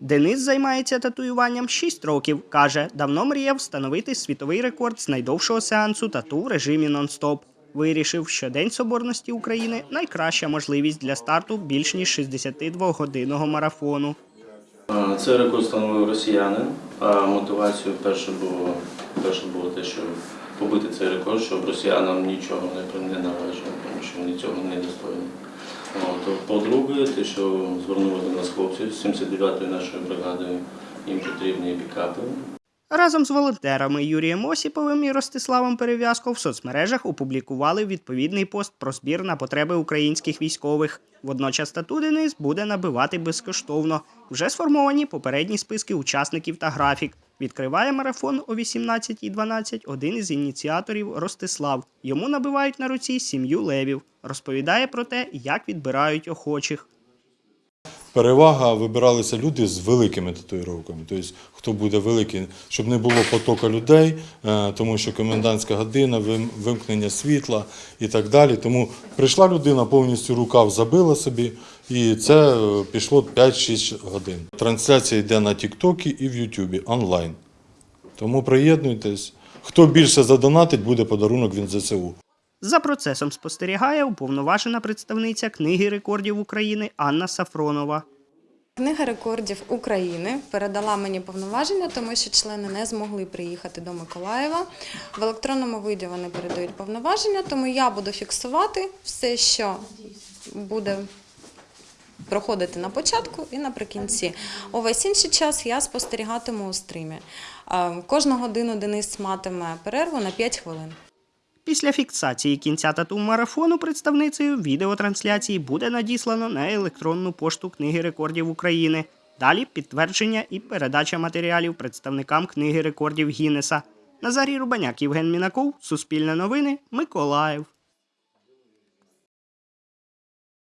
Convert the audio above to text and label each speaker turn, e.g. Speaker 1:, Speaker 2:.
Speaker 1: Денис займається татуюванням 6 років. Каже, давно мріяв встановити світовий рекорд з найдовшого сеансу тату в режимі нон-стоп. Вирішив, що День Соборності України найкраща можливість для старту більш ніж 62-годинного марафону.
Speaker 2: Це рекорд встановив росіянин. А мотивацією перше було, перше було те, що побити цей рекорд, щоб росіянам нічого не, належало, тому що вони цього не достойні. По-друге, те, що звернули до нас хлопці з 79-ї нашої бригади, їм потрібні пікапи.
Speaker 1: Разом з волонтерами Юрієм Осіповим і Ростиславом Перев'язко в соцмережах опублікували відповідний пост про збір на потреби українських військових. Водночас тату Денис буде набивати безкоштовно. Вже сформовані попередні списки учасників та графік. Відкриває марафон о 18.12 один із ініціаторів Ростислав. Йому набивають на руці сім'ю левів. Розповідає про те, як відбирають охочих.
Speaker 3: Перевага вибиралися люди з великими татуїровками. Тобто, хто буде великий, щоб не було потоку людей, е, тому що комендантська година, вимкнення світла і так далі. Тому прийшла людина, повністю рукав забила собі, і це е, пішло 5-6 годин. Трансляція йде на Тіктокі і в Ютубі онлайн. Тому приєднуйтесь. Хто більше задонатить, буде подарунок від ЗСУ.
Speaker 1: За процесом спостерігає уповноважена представниця книги рекордів України Анна Сафронова.
Speaker 4: Книга рекордів України передала мені повноваження, тому що члени не змогли приїхати до Миколаєва. В електронному виді вони передають повноваження, тому я буду фіксувати все, що буде проходити на початку і наприкінці. Увесь інший час я спостерігатиму у стрімі. Е, Кожну годину Денис матиме перерву на 5 хвилин.
Speaker 1: Після фіксації кінця тату марафону представницею відеотрансляції буде надіслано на електронну пошту книги рекордів України. Далі підтвердження і передача матеріалів представникам книги рекордів Гіннеса. Назарій Рубаняк, Євген Мінаков, Суспільне новини, Миколаїв.